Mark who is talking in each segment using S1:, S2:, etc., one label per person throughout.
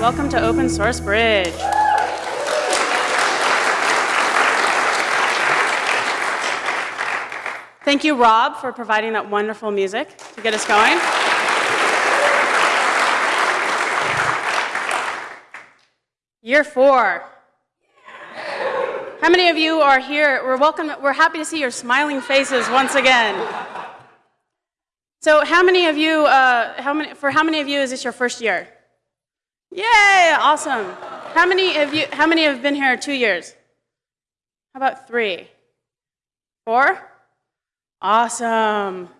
S1: welcome to Open Source Bridge. Thank you, Rob, for providing that wonderful music to get us going. Year four. How many of you are here? We're welcome, we're happy to see your smiling faces once again. So how many of you, uh, how many, for how many of you is this your first year? Yay, awesome. How many of you, how many have been here two years? How about three? Four? Awesome.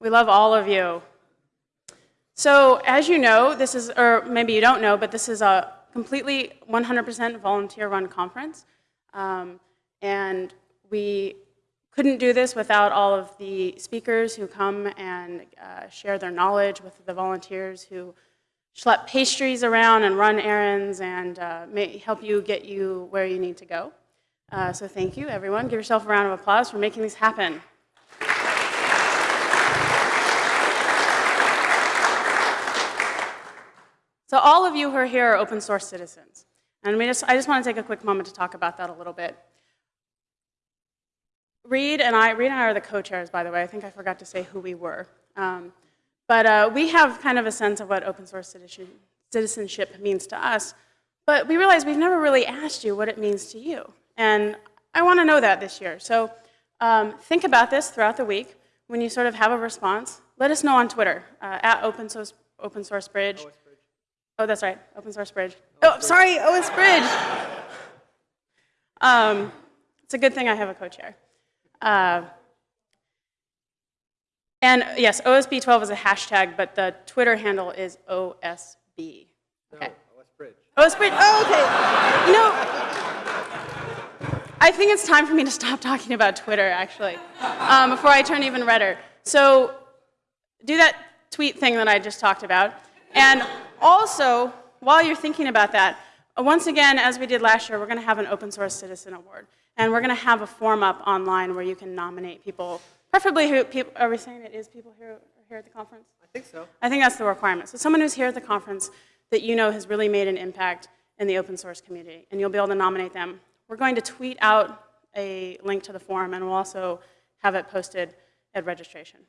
S1: We love all of you. So as you know, this is, or maybe you don't know, but this is a completely 100% volunteer-run conference. Um, and we couldn't do this without all of the speakers who come and uh, share their knowledge with the volunteers who schlep pastries around and run errands and uh, help you get you where you need to go. Uh, so thank you, everyone. Give yourself a round of applause for making this happen. So all of you who are here are open source citizens. And just, I just want to take a quick moment to talk about that a little bit. Reid and I, Reid and I are the co-chairs, by the way. I think I forgot to say who we were. Um, but uh, we have kind of a sense of what open source citizen, citizenship means to us. But we realize we've never really asked you what it means to you. And I want to know that this year. So um, think about this throughout the week. When you sort of have a response, let us know on Twitter, uh, at open source, open source bridge. Oh, that's right, open source bridge. oh, sorry, OS bridge. Um, it's a good thing I have a co-chair. Uh, and yes, OSB 12 is a hashtag, but the Twitter handle is OSB.
S2: Okay. No, OS Bridge.
S1: OS Bridge. Oh, okay. You know, I think it's time for me to stop talking about Twitter, actually, um, before I turn even redder. So do that tweet thing that I just talked about. And also, while you're thinking about that, uh, once again, as we did last year, we're going to have an Open Source Citizen Award. And we're going to have a form up online where you can nominate people, preferably who, people, are we saying it is people here, here at the conference?
S2: I think so.
S1: I think that's the requirement. So someone who's here at the conference that you know has really made an impact in the open source community, and you'll be able to nominate them. We're going to tweet out a link to the form, and we'll also have it posted at registration.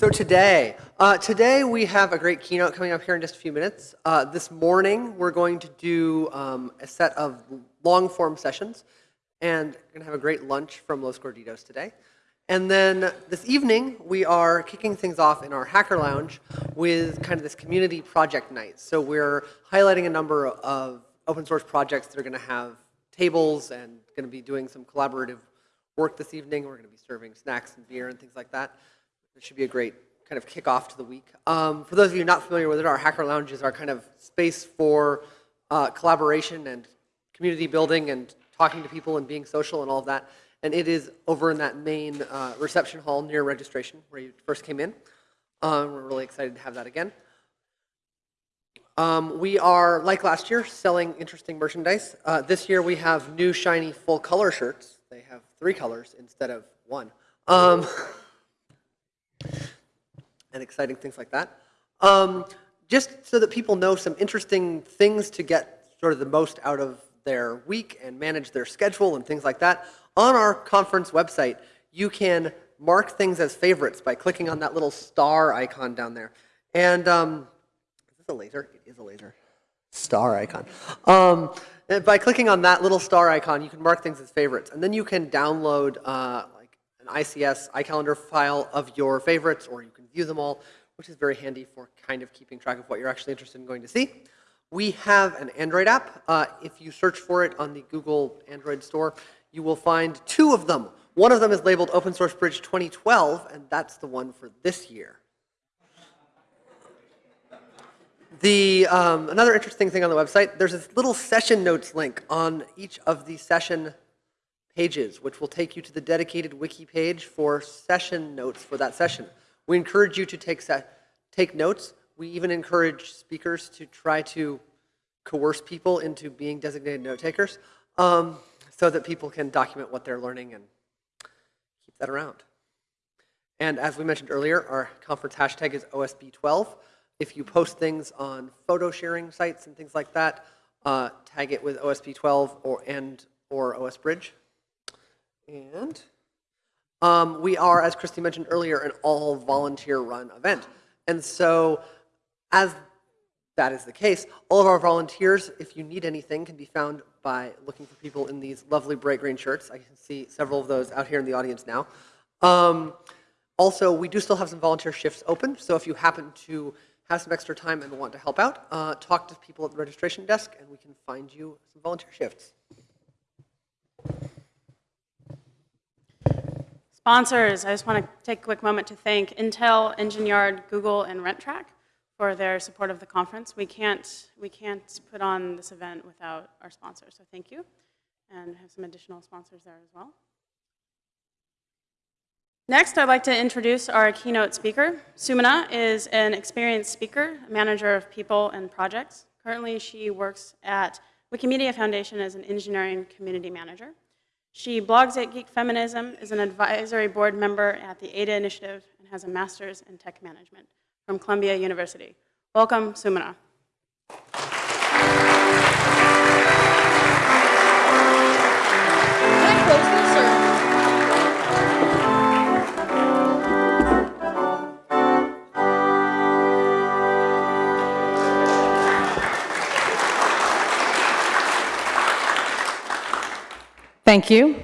S2: So today, uh, today we have a great keynote coming up here in just a few minutes. Uh, this morning we're going to do um, a set of long form sessions and we're going to have a great lunch from Los Gorditos today. And then this evening we are kicking things off in our Hacker Lounge with kind of this community project night. So we're highlighting a number of open source projects that are going to have tables and going to be doing some collaborative work this evening. We're going to be serving snacks and beer and things like that. It should be a great kind of kickoff to the week. Um, for those of you not familiar with it, our Hacker Lounge is our kind of space for uh, collaboration and community building and talking to people and being social and all of that. And it is over in that main uh, reception hall near registration where you first came in. Um, we're really excited to have that again. Um, we are, like last year, selling interesting merchandise. Uh, this year we have new shiny full color shirts. They have three colors instead of one. Um, and exciting things like that. Um, just so that people know some interesting things to get sort of the most out of their week and manage their schedule and things like that. On our conference website, you can mark things as favorites by clicking on that little star icon down there. And um, is this a laser? It is a laser. Star icon. Um, by clicking on that little star icon, you can mark things as favorites. And then you can download uh, like an ICS iCalendar file of your favorites, or you can view them all, which is very handy for kind of keeping track of what you're actually interested in going to see. We have an Android app. Uh, if you search for it on the Google Android store, you will find two of them. One of them is labeled Open Source Bridge 2012, and that's the one for this year. The, um, another interesting thing on the website, there's this little session notes link on each of the session pages, which will take you to the dedicated wiki page for session notes for that session. We encourage you to take, take notes. We even encourage speakers to try to coerce people into being designated note takers um, so that people can document what they're learning and keep that around. And as we mentioned earlier, our conference hashtag is OSB12. If you post things on photo sharing sites and things like that, uh, tag it with OSB12 or and or OS Bridge. And um, we are, as Christie mentioned earlier, an all volunteer run event. And so, as that is the case, all of our volunteers, if you need anything, can be found by looking for people in these lovely bright green shirts. I can see several of those out here in the audience now. Um, also, we do still have some volunteer shifts open, so if you happen to have some extra time and want to help out, uh, talk to people at the registration desk and we can find you some volunteer shifts.
S1: Sponsors, I just want to take a quick moment to thank Intel, Engine Yard, Google, and Rentrak for their support of the conference. We can't, we can't put on this event without our sponsors, so thank you. And have some additional sponsors there as well. Next, I'd like to introduce our keynote speaker. Sumana is an experienced speaker, a manager of people and projects. Currently, she works at Wikimedia Foundation as an engineering community manager. She blogs at Geek Feminism, is an advisory board member at the ADA Initiative, and has a master's in tech management from Columbia University. Welcome, Sumana.
S3: Thank you.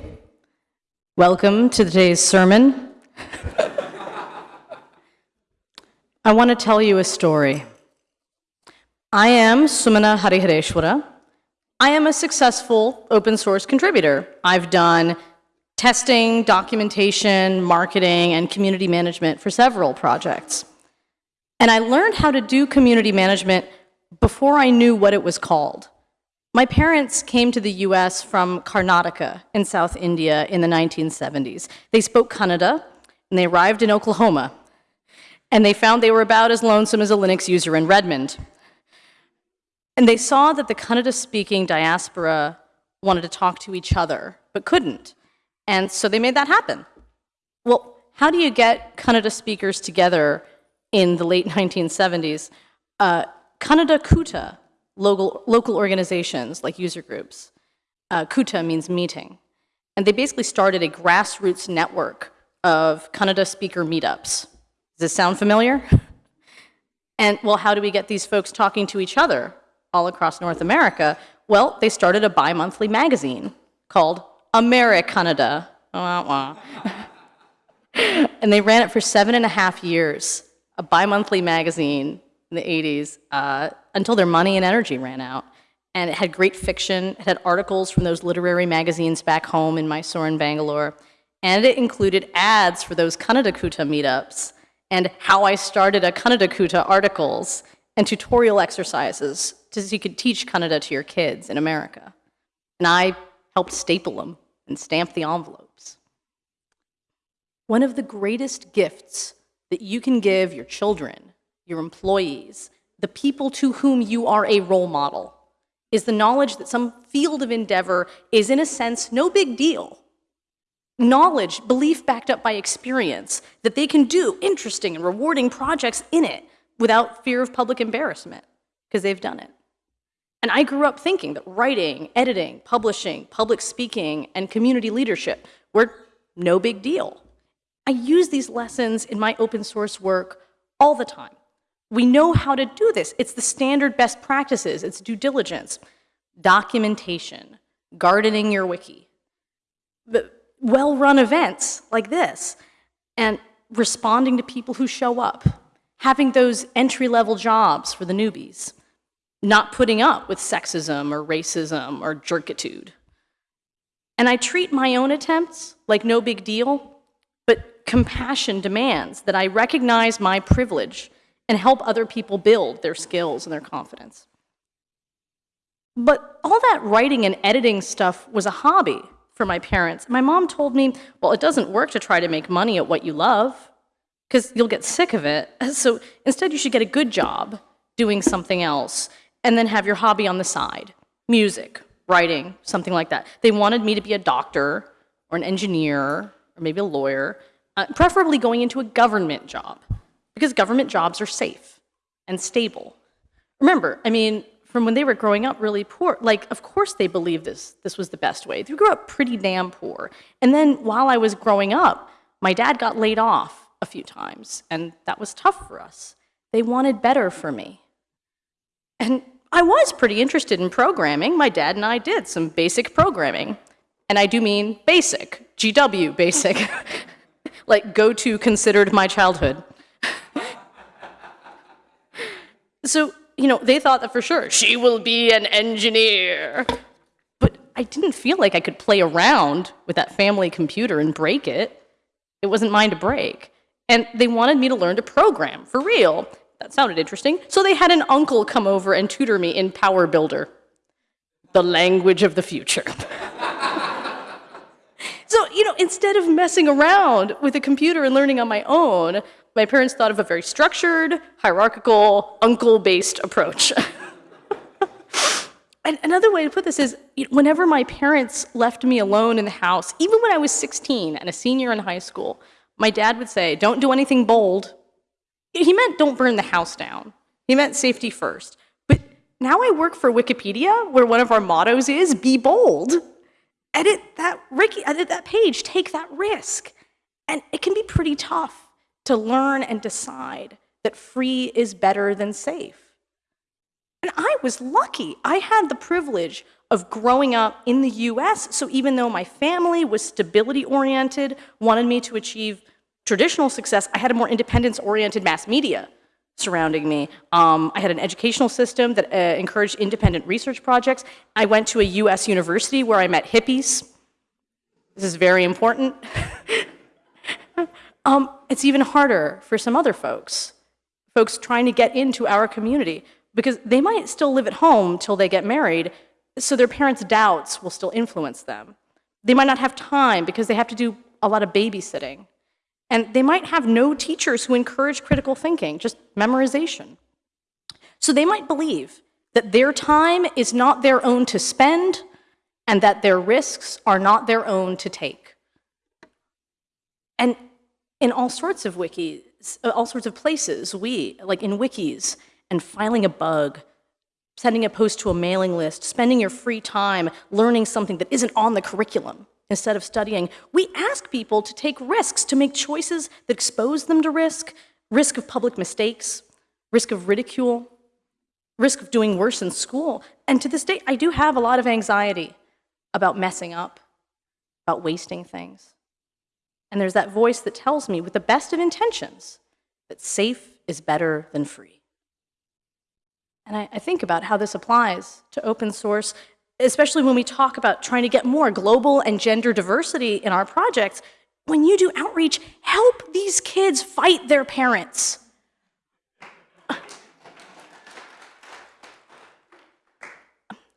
S3: Welcome to today's sermon. I want to tell you a story. I am Sumana Harihareswara. I am a successful open source contributor. I've done testing, documentation, marketing, and community management for several projects. And I learned how to do community management before I knew what it was called. My parents came to the US from Karnataka in South India in the 1970s. They spoke Kannada, and they arrived in Oklahoma. And they found they were about as lonesome as a Linux user in Redmond. And they saw that the Kannada speaking diaspora wanted to talk to each other, but couldn't. And so they made that happen. Well, how do you get Kannada speakers together in the late 1970s? Uh, Kannada Kuta, local, local organizations like user groups, uh, Kuta means meeting. And they basically started a grassroots network of Kannada speaker meetups. Does this sound familiar? And well, how do we get these folks talking to each other all across North America? Well, they started a bi monthly magazine called Amerikannada. And they ran it for seven and a half years, a bi monthly magazine in the 80s, uh, until their money and energy ran out. And it had great fiction, it had articles from those literary magazines back home in Mysore and Bangalore. And it included ads for those Kannada Kuta meetups and how I started a Kannada Kuta articles and tutorial exercises so you could teach Kannada to your kids in America. And I helped staple them and stamp the envelopes. One of the greatest gifts that you can give your children, your employees, the people to whom you are a role model, is the knowledge that some field of endeavor is, in a sense, no big deal knowledge, belief backed up by experience, that they can do interesting and rewarding projects in it without fear of public embarrassment, because they've done it. And I grew up thinking that writing, editing, publishing, public speaking, and community leadership were no big deal. I use these lessons in my open source work all the time. We know how to do this. It's the standard best practices, it's due diligence, documentation, gardening your wiki. Well-run events like this and responding to people who show up, having those entry-level jobs for the newbies, not putting up with sexism or racism or jerkitude. And I treat my own attempts like no big deal, but compassion demands that I recognize my privilege and help other people build their skills and their confidence. But all that writing and editing stuff was a hobby for my parents. My mom told me, well, it doesn't work to try to make money at what you love because you'll get sick of it. So instead, you should get a good job doing something else and then have your hobby on the side music, writing, something like that. They wanted me to be a doctor or an engineer or maybe a lawyer, uh, preferably going into a government job because government jobs are safe. and stable. Remember, I mean, from when they were growing up really poor, like, of course they believed this, this was the best way. They grew up pretty damn poor. And then while I was growing up, my dad got laid off a few times, and that was tough for us. They wanted better for me. And I was pretty interested in programming. My dad and I did some basic programming. And I do mean basic, GW basic. like go to considered my childhood. so, you know, they thought that for sure she will be an engineer. But I didn't feel like I could play around with that family computer and break it. It wasn't mine to break. And they wanted me to learn to program for real. That sounded interesting. So they had an uncle come over and tutor me in Power Builder, the language of the future. so, you know, instead of messing around with a computer and learning on my own, my parents thought of a very structured, hierarchical, uncle based approach. and another way to put this is whenever my parents left me alone in the house, even when I was 16 and a senior in high school, my dad would say, Don't do anything bold. He meant don't burn the house down. He meant safety first. But now I work for Wikipedia, where one of our mottos is be bold. Edit that, Ricky, edit that page, take that risk. And it can be pretty tough to learn and decide that free is better than safe. And I was lucky. I had the privilege of growing up in the US, so even though my family was stability oriented, wanted me to achieve traditional success, I had a more independence oriented mass media surrounding me. Um, I had an educational system that uh, encouraged independent research projects. I went to a US university where I met hippies. This is very important. um, it's even harder for some other folks, folks trying to get into our community, because they might still live at home till they get married, so their parents' doubts will still influence them. They might not have time because they have to do a lot of babysitting. And they might have no teachers who encourage critical thinking, just memorization. So they might believe that their time is not their own to spend and that their risks are not their own to take. And in all sorts of wikis, uh, all sorts of places, we, like in wikis, and filing a bug, sending a post to a mailing list, spending your free time learning something that isn't on the curriculum, instead of studying. We ask people to take risks, to make choices that expose them to risk, risk of public mistakes, risk of ridicule, risk of doing worse in school. And to this day, I do have a lot of anxiety about messing up, about wasting things. And there's that voice that tells me, with the best of intentions, that safe is better than free. And I, I think about how this applies to open source especially when we talk about trying to get more global and gender diversity in our projects, when you do outreach, help these kids fight their parents.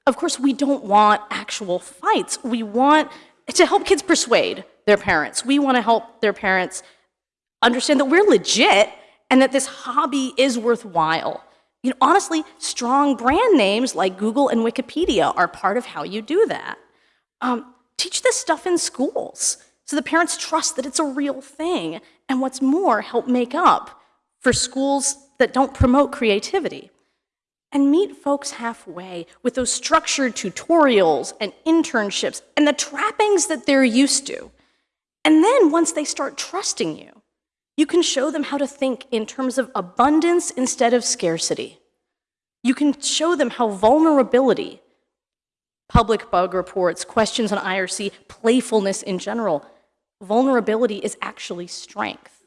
S3: Of course, we don't want actual fights. We want to help kids persuade their parents. We want to help their parents understand that we're legit and that this hobby is worthwhile. You know, honestly, strong brand names like Google and Wikipedia are part of how you do that. Um, teach this stuff in schools so the parents trust that it's a real thing. And what's more, help make up for schools that don't promote creativity. And meet folks halfway with those structured tutorials and internships and the trappings that they're used to. And then once they start trusting you, you can show them how to think in terms of abundance instead of scarcity. You can show them how vulnerability, public bug reports, questions on IRC, playfulness in general, vulnerability is actually strength.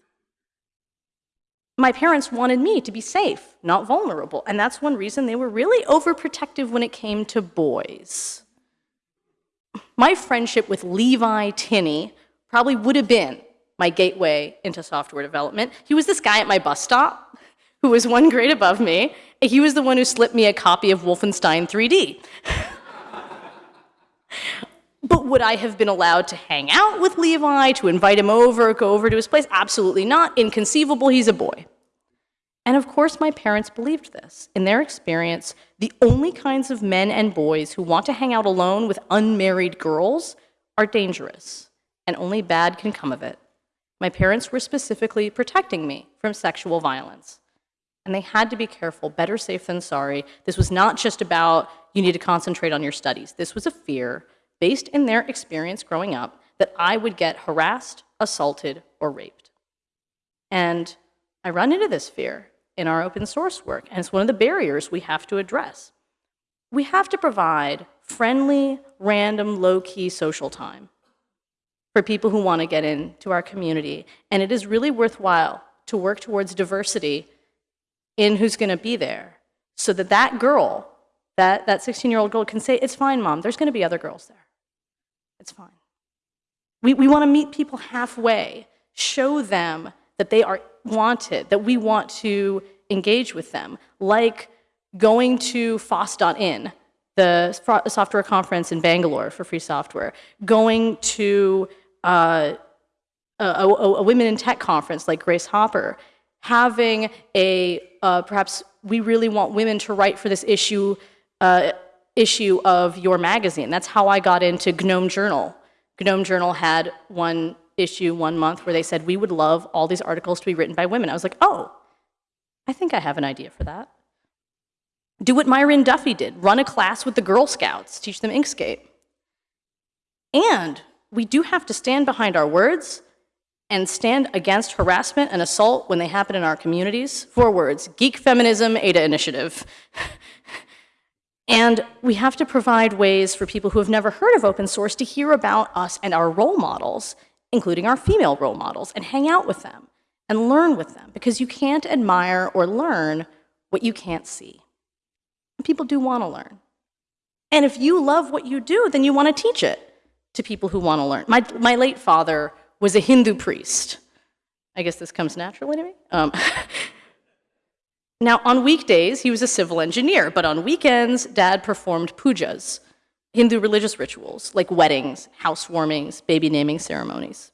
S3: My parents wanted me to be safe, not vulnerable, and that's one reason they were really overprotective when it came to boys. My friendship with Levi Tinney probably would have been my gateway into software development. He was this guy at my bus stop who was one grade above me. He was the one who slipped me a copy of Wolfenstein 3D. but would I have been allowed to hang out with Levi, to invite him over, go over to his place? Absolutely not. Inconceivable. He's a boy. And of course, my parents believed this. In their experience, the only kinds of men and boys who want to hang out alone with unmarried girls are dangerous, and only bad can come of it my parents were specifically protecting me from sexual violence. And they had to be careful, better safe than sorry. This was not just about you need to concentrate on your studies. This was a fear based in their experience growing up that I would get harassed, assaulted, or raped. And I run into this fear in our open source work, and it's one of the barriers we have to address. We have to provide friendly, random, low-key social time for people who want to get into our community. And it is really worthwhile to work towards diversity in who's going to be there so that that girl, that, that 16-year-old girl can say, it's fine, mom, there's going to be other girls there. It's fine. We, we want to meet people halfway, show them that they are wanted, that we want to engage with them, like going to FOSS.in, the software conference in Bangalore for free software, going to uh, a, a, a women in tech conference like Grace Hopper, having a uh, perhaps we really want women to write for this issue uh, issue of your magazine. That's how I got into GNOME Journal. GNOME Journal had one issue one month where they said we would love all these articles to be written by women. I was like, oh, I think I have an idea for that. Do what Máirín Duffy did, run a class with the Girl Scouts, teach them Inkscape. And we do have to stand behind our words and stand against harassment and assault when they happen in our communities. Four words, geek feminism, ADA initiative. and we have to provide ways for people who have never heard of open source to hear about us and our role models, including our female role models, and hang out with them and learn with them, because you can't admire or learn what you can't see. People do want to learn. And if you love what you do, then you want to teach it to people who want to learn. My, my late father was a Hindu priest. I guess this comes naturally to me. Um, now, on weekdays, he was a civil engineer, but on weekends, dad performed pujas, Hindu religious rituals like weddings, housewarmings, baby naming ceremonies.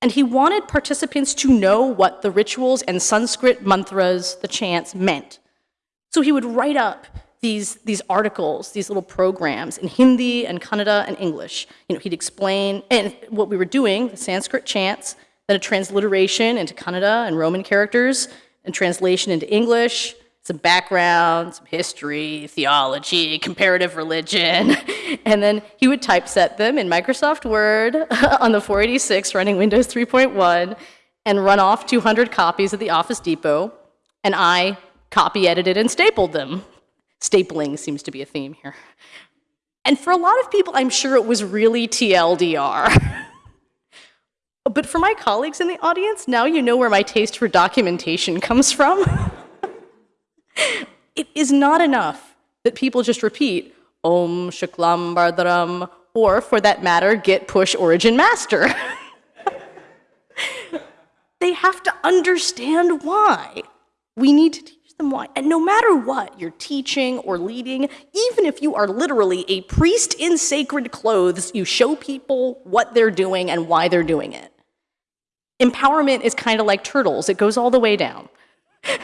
S3: And he wanted participants to know what the rituals and Sanskrit mantras, the chants, meant. So he would write up these, these articles, these little programs in Hindi and Kannada and English. You know, he'd explain and what we were doing, the Sanskrit chants, then a transliteration into Kannada and Roman characters, and translation into English, some background, some history, theology, comparative religion, and then he would typeset them in Microsoft Word on the 486 running Windows 3.1 and run off 200 copies at the Office Depot, and I copy edited and stapled them. Stapling seems to be a theme here. And for a lot of people, I'm sure it was really TLDR. but for my colleagues in the audience, now you know where my taste for documentation comes from. it is not enough that people just repeat Om Shuklam Baradharam, or for that matter, Git push origin master. they have to understand why. We need to them why. And no matter what you're teaching or leading, even if you are literally a priest in sacred clothes, you show people what they're doing and why they're doing it. Empowerment is kind of like turtles, it goes all the way down.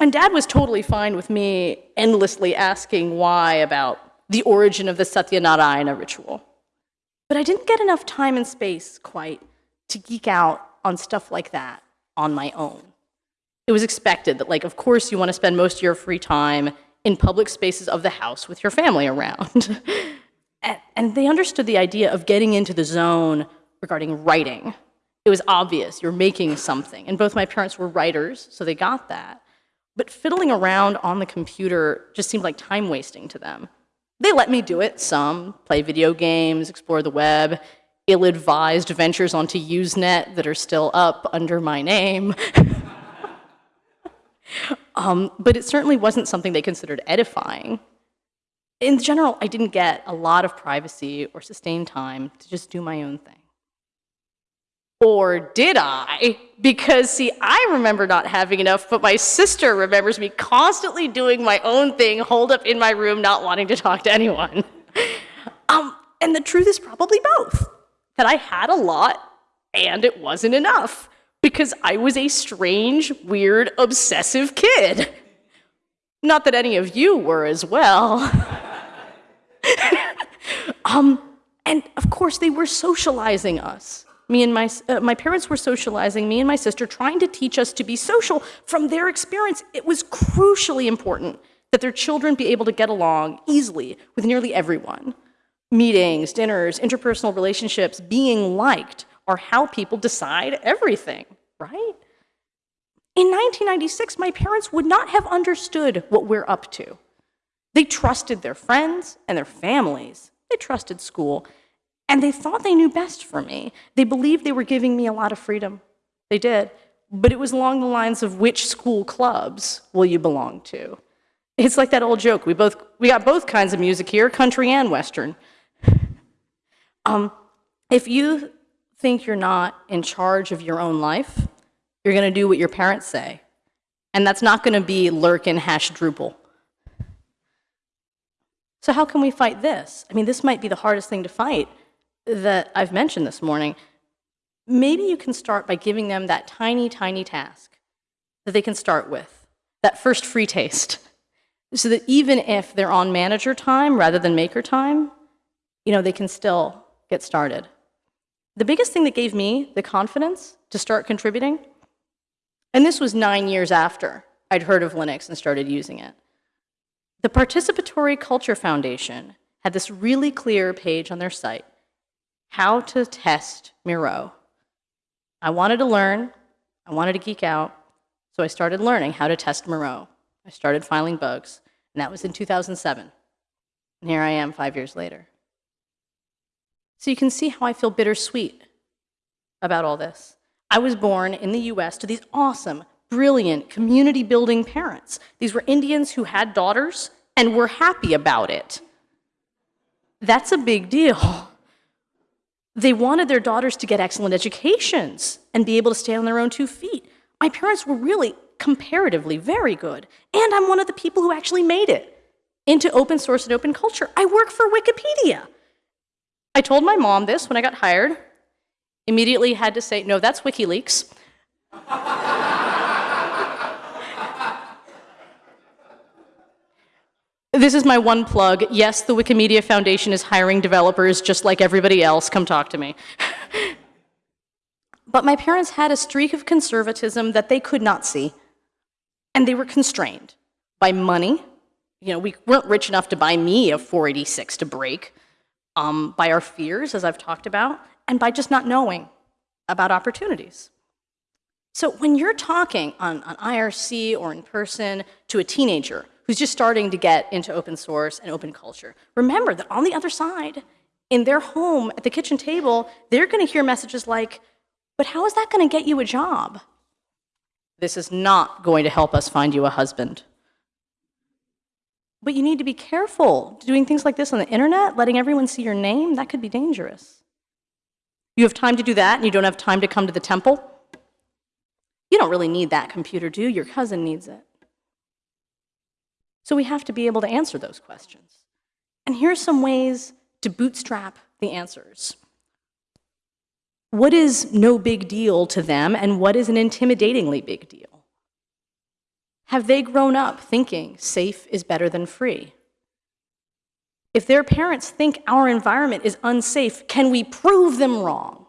S3: and dad was totally fine with me endlessly asking why about the origin of the Satyanarayana ritual. But I didn't get enough time and space quite to geek out on stuff like that on my own it was expected that, like, of course, you want to spend most of your free time in public spaces of the house with your family around. and, and they understood the idea of getting into the zone regarding writing. It was obvious you're making something. And both my parents were writers, so they got that. But fiddling around on the computer just seemed like time wasting to them. They let me do it some, play video games, explore the web, ill advised ventures onto Usenet that are still up under my name. Um, but it certainly wasn't something they considered edifying. In general, I didn't get a lot of privacy or sustained time to just do my own thing. Or did I? Because, see, I remember not having enough, but my sister remembers me constantly doing my own thing, holed up in my room, not wanting to talk to anyone. um, and the truth is probably both that I had a lot and it wasn't enough because I was a strange, weird, obsessive kid. Not that any of you were as well. um, and of course, they were socializing us Me and my, uh, my parents were socializing, me and my sister, trying to teach us to be social. From their experience, it was crucially important that their children be able to get along easily with nearly everyone. Meetings, dinners, interpersonal relationships, being liked are how people decide everything, right? In 1996, my parents would not have understood what we're up to. They trusted their friends and their families. They trusted school. And they thought they knew best for me. They believed they were giving me a lot of freedom. They did. But it was along the lines of which school clubs will you belong to? It's like that old joke. We both we got both kinds of music here, country and western. Um, if you think you're not in charge of your own life, you're going to do what your parents say. And that's not going to be lurkin hash Drupal. So how can we fight this? I mean, this might be the hardest thing to fight that I've mentioned this morning. Maybe you can start by giving them that tiny, tiny task that they can start with, that first free taste, so that even if they're on manager time rather than maker time, you know, they can still get started. The biggest thing that gave me the confidence to start contributing, and this was nine years after I'd heard of Linux and started using it, the Participatory Culture Foundation had this really clear page on their site, how to test Miro. I wanted to learn, I wanted to geek out, so I started learning how to test Miro. I started filing bugs, and that was in 2007. And here I am five years later. So you can see how I feel bittersweet about all this. I was born in the US to these awesome, brilliant, community building parents. These were Indians who had daughters and were happy about it. That's a big deal. They wanted their daughters to get excellent educations and be able to stand on their own two feet. My parents were really comparatively very good. And I'm one of the people who actually made it into open source and open culture. I work for Wikipedia. I told my mom this when I got hired. Immediately had to say, no, that's WikiLeaks. This is my one plug. Yes, the Wikimedia Foundation is hiring developers just like everybody else. Come talk to me. but my parents had a streak of conservatism that they could not see. And they were constrained by money. You know, we weren't rich enough to buy me a 486 to break, um, by our fears, as I've talked about, and by just not knowing about opportunities. So when you're talking on, on IRC or in person to a teenager who's just starting to get into open source and open culture, remember that on the other side, in their home at the kitchen table, they're going to hear messages like, but how is that going to get you a job? This is not going to help us find you a husband. But you need to be careful doing things like this on the internet, letting everyone see your name, that could be dangerous. You have time to do that and you don't have time to come to the temple? You don't really need that computer, do you? Your cousin needs it. So we have to be able to answer those questions. And here's some ways to bootstrap the answers. What is no big deal to them and what is an intimidatingly big deal? Have they grown up thinking safe is better than free? If their parents think our environment is unsafe, can we prove them wrong?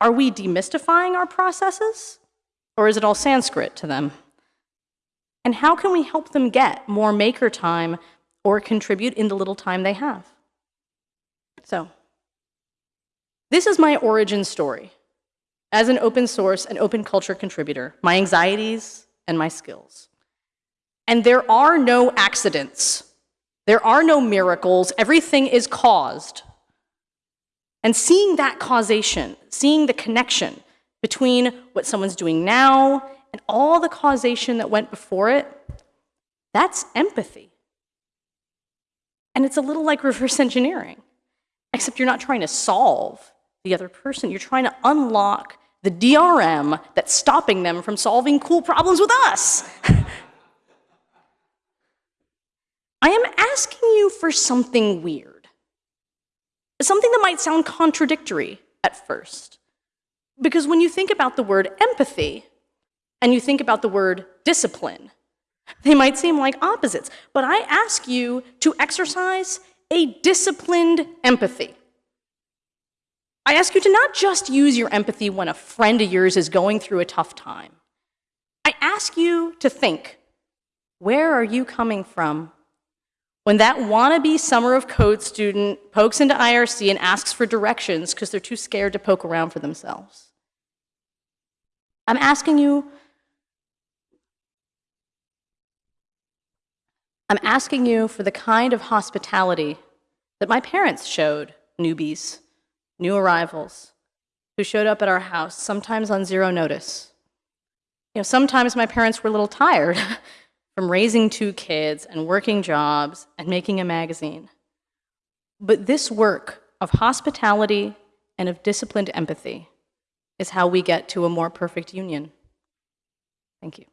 S3: Are we demystifying our processes? Or is it all Sanskrit to them? And how can we help them get more maker time or contribute in the little time they have? So, this is my origin story as an open source and open culture contributor, my anxieties and my skills. And there are no accidents. There are no miracles. Everything is caused. And seeing that causation, seeing the connection between what someone's doing now and all the causation that went before it, that's empathy. And it's a little like reverse engineering, except you're not trying to solve the other person, you're trying to unlock the DRM that's stopping them from solving cool problems with us. I am asking you for something weird, something that might sound contradictory at first. Because when you think about the word empathy and you think about the word discipline, they might seem like opposites. But I ask you to exercise a disciplined empathy. I ask you to not just use your empathy when a friend of yours is going through a tough time. I ask you to think where are you coming from when that wannabe summer of code student pokes into IRC and asks for directions because they're too scared to poke around for themselves? I'm asking you I'm asking you for the kind of hospitality that my parents showed newbies, new arrivals, who showed up at our house, sometimes on zero notice. You know, sometimes my parents were a little tired from raising two kids and working jobs and making a magazine. But this work of hospitality and of disciplined empathy is how we get to a more perfect union. Thank you.